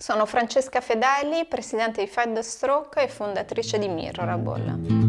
Sono Francesca Fedeli, presidente di Fight the Stroke e fondatrice di Mirrorable.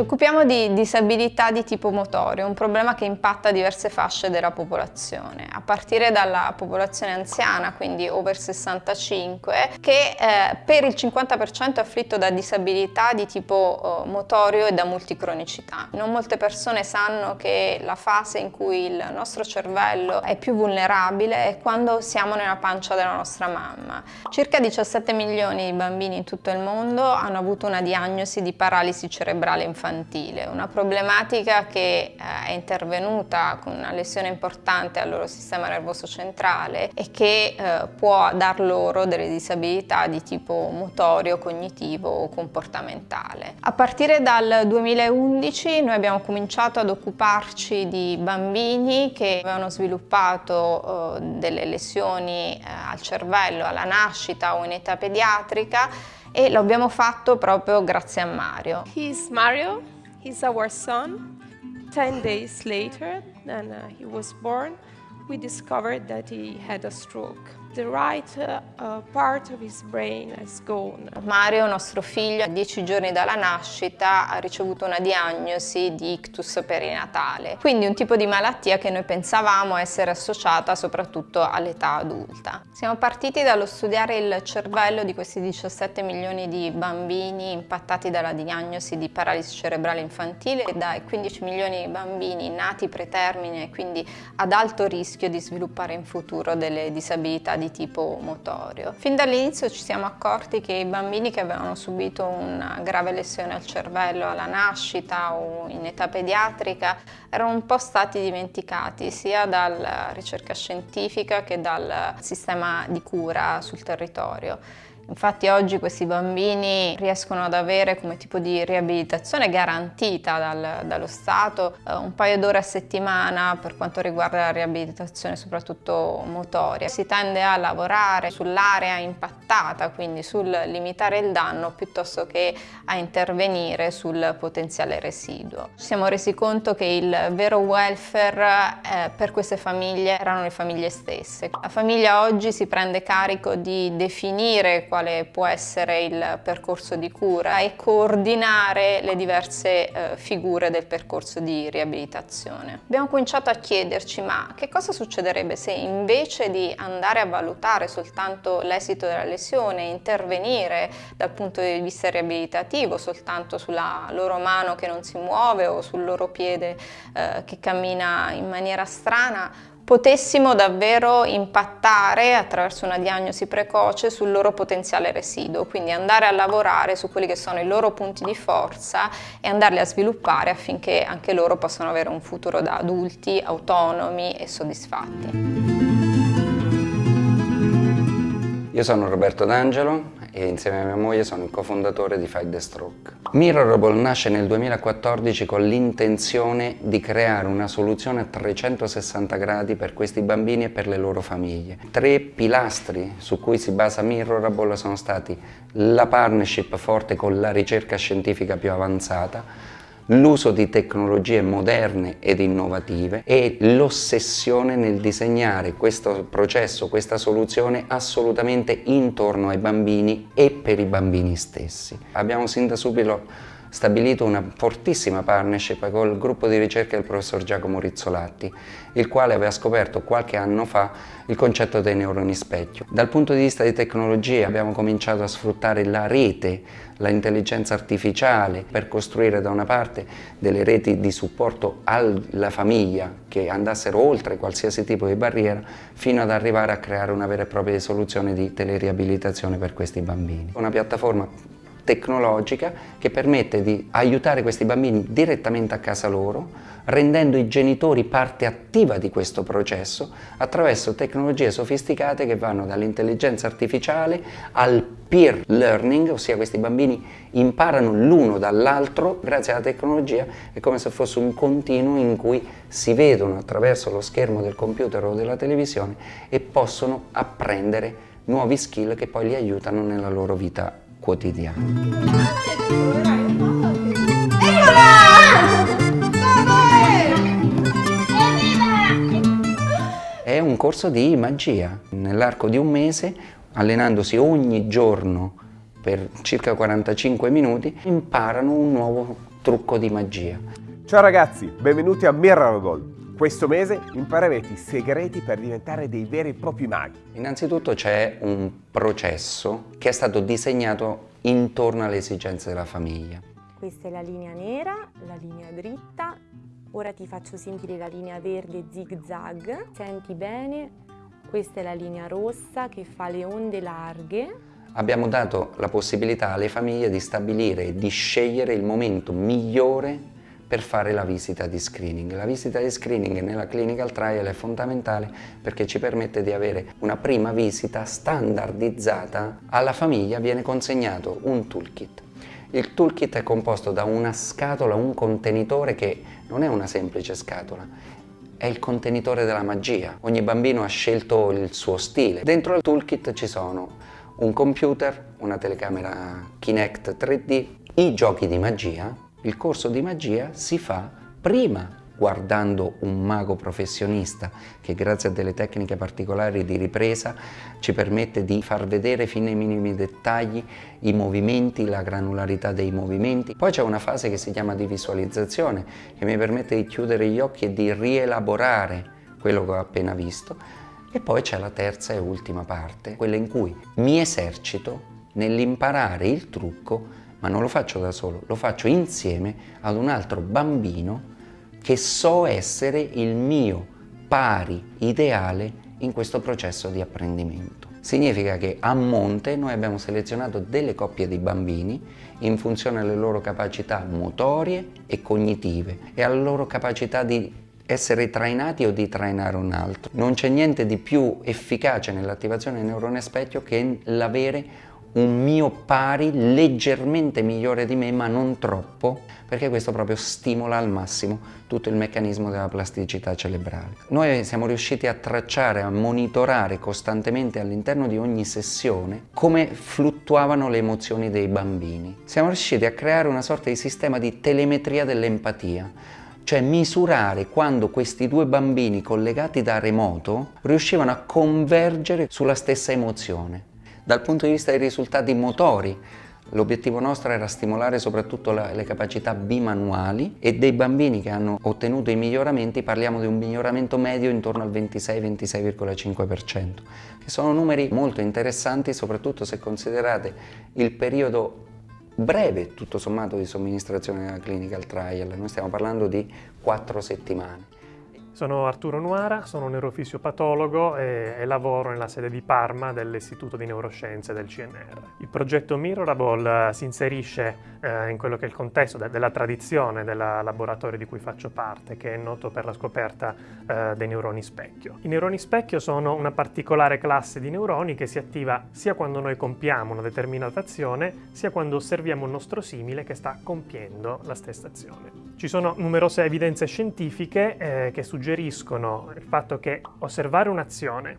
Ci occupiamo di disabilità di tipo motorio, un problema che impatta diverse fasce della popolazione, a partire dalla popolazione anziana, quindi over 65, che eh, per il 50% è afflitto da disabilità di tipo eh, motorio e da multicronicità. Non molte persone sanno che la fase in cui il nostro cervello è più vulnerabile è quando siamo nella pancia della nostra mamma. Circa 17 milioni di bambini in tutto il mondo hanno avuto una diagnosi di paralisi cerebrale infantile infantile, una problematica che eh, è intervenuta con una lesione importante al loro sistema nervoso centrale e che eh, può dar loro delle disabilità di tipo motorio, cognitivo o comportamentale. A partire dal 2011 noi abbiamo cominciato ad occuparci di bambini che avevano sviluppato eh, delle lesioni al cervello alla nascita o in età pediatrica e lo abbiamo fatto proprio grazie a Mario. He's Mario, he's our son. Ten days later than uh, he was born, we discovered that he had a stroke. The right uh, part of his brain has gone. Mario, nostro figlio, a dieci giorni dalla nascita ha ricevuto una diagnosi di ictus perinatale, quindi un tipo di malattia che noi pensavamo essere associata soprattutto all'età adulta. Siamo partiti dallo studiare il cervello di questi 17 milioni di bambini impattati dalla diagnosi di paralisi cerebrale infantile e dai 15 milioni di bambini nati pretermine e quindi ad alto rischio di sviluppare in futuro delle disabilità di tipo motorio. Fin dall'inizio ci siamo accorti che i bambini che avevano subito una grave lesione al cervello alla nascita o in età pediatrica erano un po' stati dimenticati sia dalla ricerca scientifica che dal sistema di cura sul territorio. Infatti oggi questi bambini riescono ad avere come tipo di riabilitazione garantita dal, dallo Stato eh, un paio d'ore a settimana per quanto riguarda la riabilitazione soprattutto motoria. Si tende a lavorare sull'area impattata, quindi sul limitare il danno piuttosto che a intervenire sul potenziale residuo. Ci siamo resi conto che il vero welfare eh, per queste famiglie erano le famiglie stesse. La famiglia oggi si prende carico di definire qual quale può essere il percorso di cura e coordinare le diverse eh, figure del percorso di riabilitazione. Abbiamo cominciato a chiederci ma che cosa succederebbe se invece di andare a valutare soltanto l'esito della lesione, intervenire dal punto di vista riabilitativo soltanto sulla loro mano che non si muove o sul loro piede eh, che cammina in maniera strana, potessimo davvero impattare attraverso una diagnosi precoce sul loro potenziale residuo, quindi andare a lavorare su quelli che sono i loro punti di forza e andarli a sviluppare affinché anche loro possano avere un futuro da adulti autonomi e soddisfatti. Io sono Roberto D'Angelo, e insieme a mia moglie sono il cofondatore di Fight the Stroke. Mirrorable nasce nel 2014 con l'intenzione di creare una soluzione a 360 gradi per questi bambini e per le loro famiglie. Tre pilastri su cui si basa Mirrorable sono stati la partnership forte con la ricerca scientifica più avanzata, l'uso di tecnologie moderne ed innovative e l'ossessione nel disegnare questo processo, questa soluzione assolutamente intorno ai bambini e per i bambini stessi. Abbiamo sin da subito stabilito una fortissima partnership con il gruppo di ricerca del professor Giacomo Rizzolatti, il quale aveva scoperto qualche anno fa il concetto dei neuroni specchio. Dal punto di vista di tecnologia abbiamo cominciato a sfruttare la rete, l'intelligenza artificiale per costruire da una parte delle reti di supporto alla famiglia che andassero oltre qualsiasi tipo di barriera fino ad arrivare a creare una vera e propria soluzione di teleriabilitazione per questi bambini. Una piattaforma tecnologica che permette di aiutare questi bambini direttamente a casa loro, rendendo i genitori parte attiva di questo processo attraverso tecnologie sofisticate che vanno dall'intelligenza artificiale al peer learning, ossia questi bambini imparano l'uno dall'altro grazie alla tecnologia, è come se fosse un continuo in cui si vedono attraverso lo schermo del computer o della televisione e possono apprendere nuovi skill che poi li aiutano nella loro vita quotidiano. Eccola! è un corso di magia. Nell'arco di un mese, allenandosi ogni giorno per circa 45 minuti, imparano un nuovo trucco di magia. Ciao ragazzi, benvenuti a Miracle. Questo mese imparerete i segreti per diventare dei veri e propri maghi. Innanzitutto c'è un processo che è stato disegnato intorno alle esigenze della famiglia. Questa è la linea nera, la linea dritta. Ora ti faccio sentire la linea verde zig zag. Senti bene, questa è la linea rossa che fa le onde larghe. Abbiamo dato la possibilità alle famiglie di stabilire e di scegliere il momento migliore per fare la visita di screening. La visita di screening nella clinical trial è fondamentale perché ci permette di avere una prima visita standardizzata. Alla famiglia viene consegnato un toolkit. Il toolkit è composto da una scatola, un contenitore che non è una semplice scatola, è il contenitore della magia. Ogni bambino ha scelto il suo stile. Dentro il toolkit ci sono un computer, una telecamera Kinect 3D, i giochi di magia, il corso di magia si fa prima guardando un mago professionista che grazie a delle tecniche particolari di ripresa ci permette di far vedere fino ai minimi dettagli i movimenti, la granularità dei movimenti. Poi c'è una fase che si chiama di visualizzazione che mi permette di chiudere gli occhi e di rielaborare quello che ho appena visto e poi c'è la terza e ultima parte, quella in cui mi esercito nell'imparare il trucco ma non lo faccio da solo, lo faccio insieme ad un altro bambino che so essere il mio pari ideale in questo processo di apprendimento. Significa che a monte noi abbiamo selezionato delle coppie di bambini in funzione alle loro capacità motorie e cognitive e alla loro capacità di essere trainati o di trainare un altro. Non c'è niente di più efficace nell'attivazione del neurone specchio che l'avere un mio pari leggermente migliore di me ma non troppo perché questo proprio stimola al massimo tutto il meccanismo della plasticità cerebrale. Noi siamo riusciti a tracciare, a monitorare costantemente all'interno di ogni sessione come fluttuavano le emozioni dei bambini. Siamo riusciti a creare una sorta di sistema di telemetria dell'empatia cioè misurare quando questi due bambini collegati da remoto riuscivano a convergere sulla stessa emozione. Dal punto di vista dei risultati motori, L'obiettivo nostro era stimolare soprattutto la, le capacità bimanuali e dei bambini che hanno ottenuto i miglioramenti parliamo di un miglioramento medio intorno al 26-26,5%, che sono numeri molto interessanti soprattutto se considerate il periodo breve tutto sommato di somministrazione della clinical trial, noi stiamo parlando di 4 settimane. Sono Arturo Nuara, sono neurofisiopatologo e, e, lavoro nella sede di Parma dell'Istituto di Neuroscienze del CNR. Il progetto Mirrorable eh, si inserisce eh, in quello che è il contesto de della tradizione del laboratorio di cui faccio parte, che è noto per la scoperta eh, dei neuroni specchio. I neuroni specchio sono una particolare classe di neuroni che si attiva sia quando noi compiamo una determinata azione, sia quando osserviamo un nostro simile che sta compiendo la stessa azione. Ci sono numerose evidenze scientifiche eh, che suggeriscono il fatto che osservare un'azione,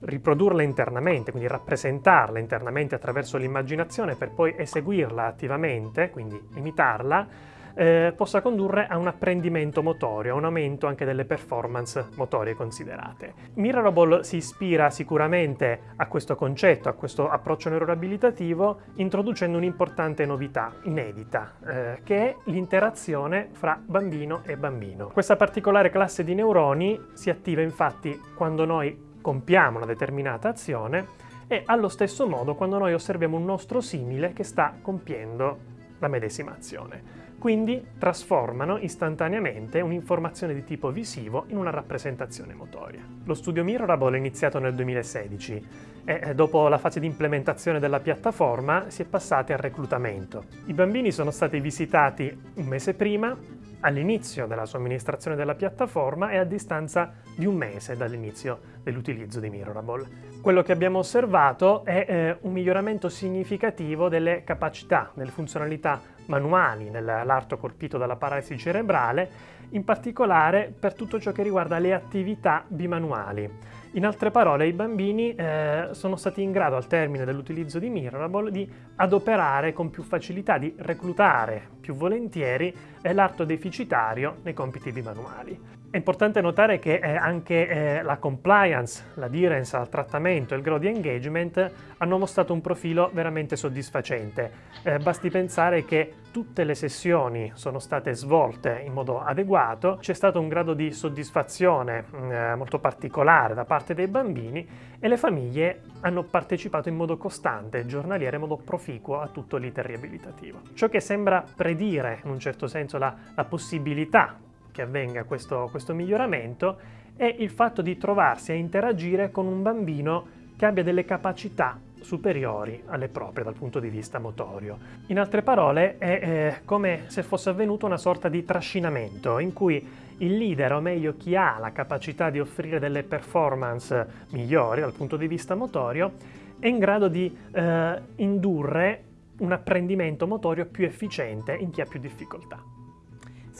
riprodurla internamente, quindi rappresentarla internamente attraverso l'immaginazione per poi eseguirla attivamente, quindi imitarla, eh, possa condurre a un apprendimento motorio, a un aumento anche delle performance motorie considerate. Mirrorable si ispira sicuramente a questo concetto, a questo approccio neuroabilitativo, introducendo un'importante novità inedita, eh, che è l'interazione fra bambino e bambino. Questa particolare classe di neuroni si attiva infatti quando noi compiamo una determinata azione e allo stesso modo quando noi osserviamo un nostro simile che sta compiendo la medesima azione quindi trasformano istantaneamente un'informazione di tipo visivo in una rappresentazione motoria. Lo studio Mirrorable è iniziato nel 2016 e dopo la fase di implementazione della piattaforma si è passati al reclutamento. I bambini sono stati visitati un mese prima, all'inizio della somministrazione della piattaforma e a distanza di un mese dall'inizio dell'utilizzo di Mirrorable. Quello che abbiamo osservato è eh, un miglioramento significativo delle capacità, delle funzionalità manuali nell'arto colpito dalla paralisi cerebrale, in particolare per tutto ciò che riguarda le attività bimanuali. In altre parole, i bambini eh, sono stati in grado, al termine dell'utilizzo di Mirrorable, di adoperare con più facilità, di reclutare più volentieri eh, l'arto deficitario nei compiti bimanuali. È importante notare che eh, anche eh, la compliance, l'adherence al trattamento e il grado di engagement hanno mostrato un profilo veramente soddisfacente. Eh, basti pensare che tutte le sessioni sono state svolte in modo adeguato, c'è stato un grado di soddisfazione mm, molto particolare da parte dei bambini e le famiglie hanno partecipato in modo costante, giornaliero, in modo proficuo a tutto l'iter riabilitativo. Ciò che sembra predire in un certo senso la, la possibilità che avvenga questo, questo miglioramento è il fatto di trovarsi a interagire con un bambino che abbia delle capacità superiori alle proprie dal punto di vista motorio. In altre parole è eh, come se fosse avvenuto una sorta di trascinamento in cui il leader, o meglio chi ha la capacità di offrire delle performance migliori dal punto di vista motorio, è in grado di eh, indurre un apprendimento motorio più efficiente in chi ha più difficoltà.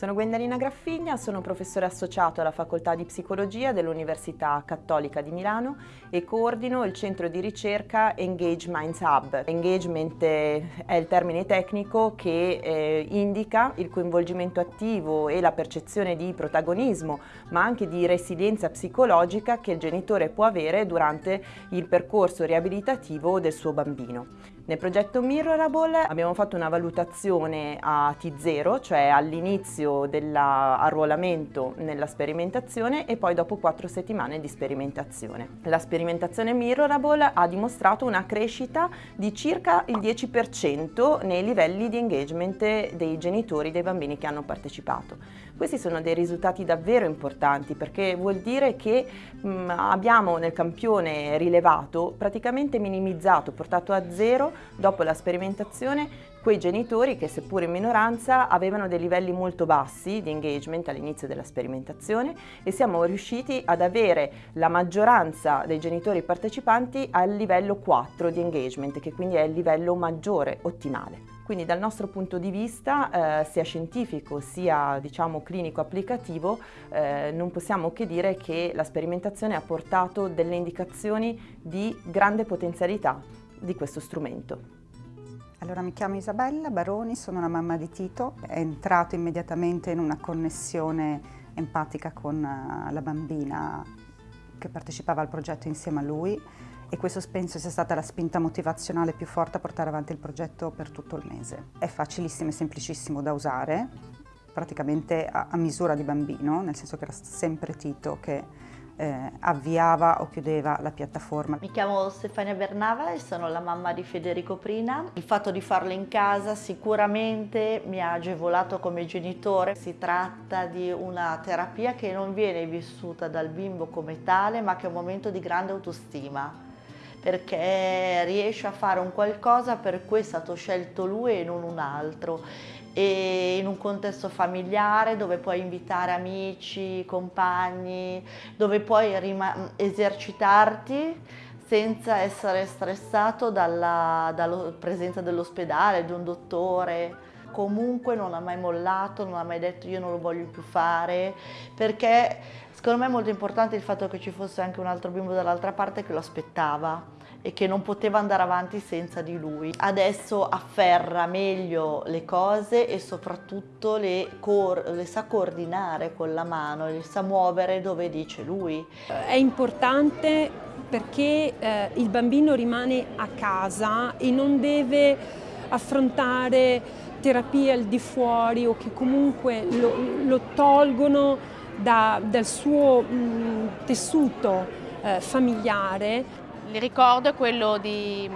Sono Gwendalina Graffigna, sono professore associato alla Facoltà di Psicologia dell'Università Cattolica di Milano e coordino il centro di ricerca Engage Minds Hub. Engagement è il termine tecnico che eh, indica il coinvolgimento attivo e la percezione di protagonismo, ma anche di resilienza psicologica che il genitore può avere durante il percorso riabilitativo del suo bambino. Nel progetto Mirrorable abbiamo fatto una valutazione a T0, cioè all'inizio dell'arruolamento nella sperimentazione e poi dopo quattro settimane di sperimentazione. La sperimentazione Mirrorable ha dimostrato una crescita di circa il 10% nei livelli di engagement dei genitori dei bambini che hanno partecipato. Questi sono dei risultati davvero importanti perché vuol dire che mh, abbiamo nel campione rilevato praticamente minimizzato, portato a zero dopo la sperimentazione quei genitori che seppur in minoranza avevano dei livelli molto bassi di engagement all'inizio della sperimentazione e siamo riusciti ad avere la maggioranza dei genitori partecipanti al livello 4 di engagement che quindi è il livello maggiore ottimale. Quindi dal nostro punto di vista, eh, sia scientifico sia diciamo, clinico applicativo, eh, non possiamo che dire che la sperimentazione ha portato delle indicazioni di grande potenzialità di questo strumento. Allora mi chiamo Isabella Baroni, sono la mamma di Tito, è entrato immediatamente in una connessione empatica con eh, la bambina che partecipava al progetto insieme a lui e questo penso sia stata la spinta motivazionale più forte a portare avanti il progetto per tutto il mese. È facilissimo e semplicissimo da usare, praticamente a, a misura di bambino, nel senso che era sempre Tito che eh, avviava o chiudeva la piattaforma. Mi chiamo Stefania Bernava e sono la mamma di Federico Prina. Il fatto di farlo in casa sicuramente mi ha agevolato come genitore. Si tratta di una terapia che non viene vissuta dal bimbo come tale ma che è un momento di grande autostima perché riesce a fare un qualcosa per cui è stato scelto lui e non un altro e in un contesto familiare dove puoi invitare amici, compagni, dove puoi esercitarti senza essere stressato dalla, dalla presenza dell'ospedale, di un dottore. Comunque non ha mai mollato, non ha mai detto io non lo voglio più fare, perché secondo me è molto importante il fatto che ci fosse anche un altro bimbo dall'altra parte che lo aspettava e che non poteva andare avanti senza di lui. Adesso afferra meglio le cose e soprattutto le, le sa coordinare con la mano, le sa muovere dove dice lui. È importante perché eh, il bambino rimane a casa e non deve affrontare terapie al di fuori o che comunque lo, lo tolgono da, dal suo mh, tessuto eh, familiare. Il ricordo è quello di,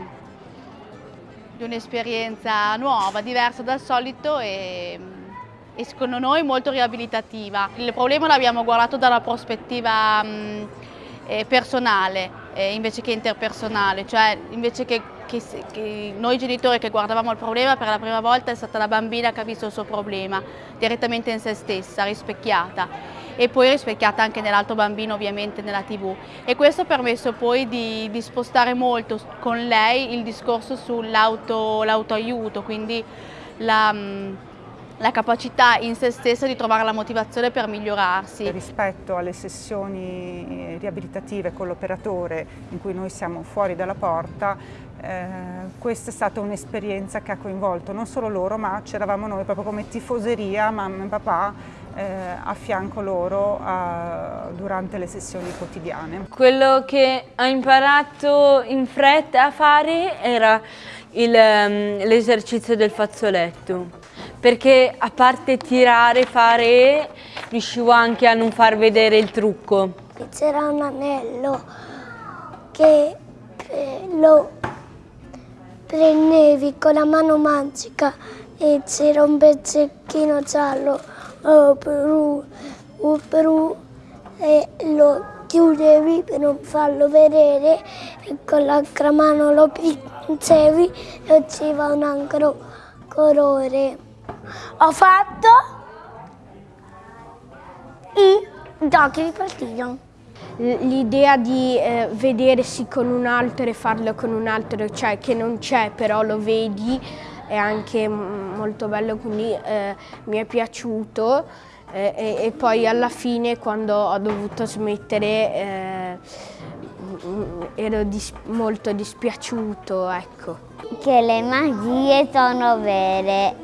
di un'esperienza nuova, diversa dal solito e, e, secondo noi molto riabilitativa. Il problema l'abbiamo guardato dalla prospettiva mh, eh, personale eh, invece che interpersonale, cioè invece che, che, che, noi genitori che guardavamo il problema per la prima volta è stata la bambina che ha visto il suo problema direttamente in se stessa, rispecchiata e poi rispecchiata anche nell'altro bambino ovviamente nella tv e questo ha permesso poi di, di spostare molto con lei il discorso sull'autoaiuto, quindi la, la capacità in se stessa di trovare la motivazione per migliorarsi. Rispetto alle sessioni riabilitative con l'operatore in cui noi siamo fuori dalla porta, eh, questa è stata un'esperienza che ha coinvolto non solo loro ma c'eravamo noi proprio come tifoseria, mamma e papà eh, a fianco loro a, durante le sessioni quotidiane. Quello che ho imparato in fretta a fare era ehm, l'esercizio del fazzoletto, perché a parte tirare, fare, riuscivo anche a non far vedere il trucco. C'era un anello che lo prendevi con la mano magica e c'era un pezzettino giallo uh, per, uh, per, uh, e lo chiudevi per non farlo vedere e con l'altra mano lo pinzevi e usciva un altro colore. Ho fatto i giochi di partito. L'idea di eh, vedersi con un altro e farlo con un altro, cioè che non c'è però lo vedi, è anche molto bello, quindi eh, mi è piaciuto eh, e, e, poi alla fine quando ho dovuto smettere eh, ero dis molto dispiaciuto. Ecco. Che le magie sono vere.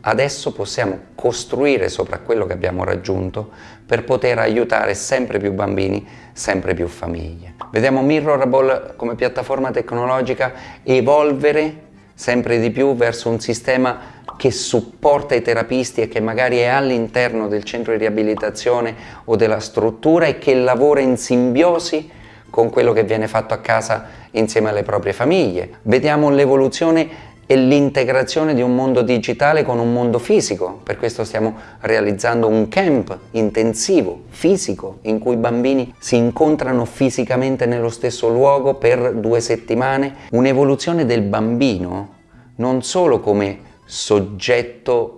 Adesso possiamo costruire sopra quello che abbiamo raggiunto per poter aiutare sempre più bambini, sempre più famiglie. Vediamo Mirrorable come piattaforma tecnologica evolvere sempre di più verso un sistema che supporta i terapisti e che magari è all'interno del centro di riabilitazione o della struttura e che lavora in simbiosi con quello che viene fatto a casa insieme alle proprie famiglie. Vediamo l'evoluzione e l'integrazione di un mondo digitale con un mondo fisico. Per questo stiamo realizzando un camp intensivo, fisico, in cui i bambini si incontrano fisicamente nello stesso luogo per due settimane. Un'evoluzione del bambino non solo come soggetto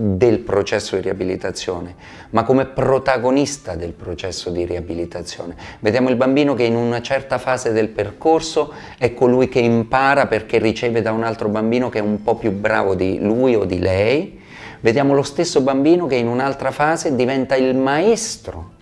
del processo di riabilitazione, ma come protagonista del processo di riabilitazione. Vediamo il bambino che in una certa fase del percorso è colui che impara perché riceve da un altro bambino che è un po' più bravo di lui o di lei. Vediamo lo stesso bambino che in un'altra fase diventa il maestro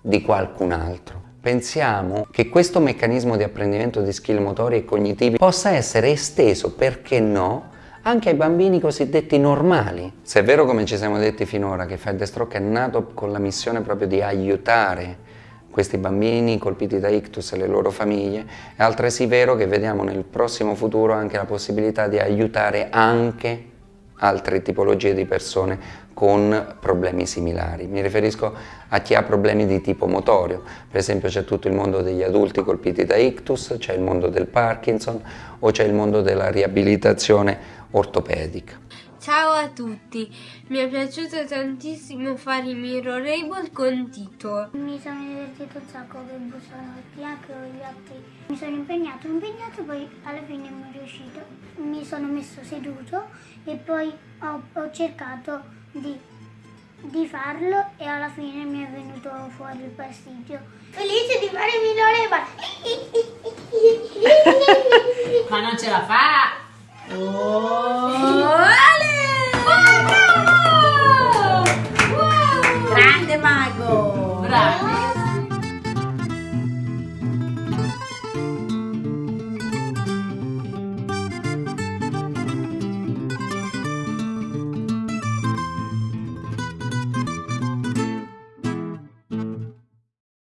di qualcun altro. Pensiamo che questo meccanismo di apprendimento di skill motori e cognitivi possa essere esteso, perché no, anche ai bambini cosiddetti normali. Se è vero come ci siamo detti finora che Fed Stroke è nato con la missione proprio di aiutare questi bambini colpiti da ictus e le loro famiglie, è altresì vero che vediamo nel prossimo futuro anche la possibilità di aiutare anche altre tipologie di persone con problemi similari. Mi riferisco a chi ha problemi di tipo motorio, per esempio c'è tutto il mondo degli adulti colpiti da ictus, c'è il mondo del Parkinson o c'è il mondo della riabilitazione ortopedica. Ciao a tutti, mi è piaciuto tantissimo fare i mirrorable con Tito. Mi sono divertito un sacco che bussanotti, anche con gli altri. Mi sono impegnato, impegnato, poi alla fine mi è riuscito. Mi sono messo seduto e poi ho, ho cercato di, di, farlo e alla fine mi è venuto fuori il pasticcio. Felice di fare il mirrorable! Ma non ce la fa! Oh, Ale! Oh, bravo! Wow! Grande mago! Bravo!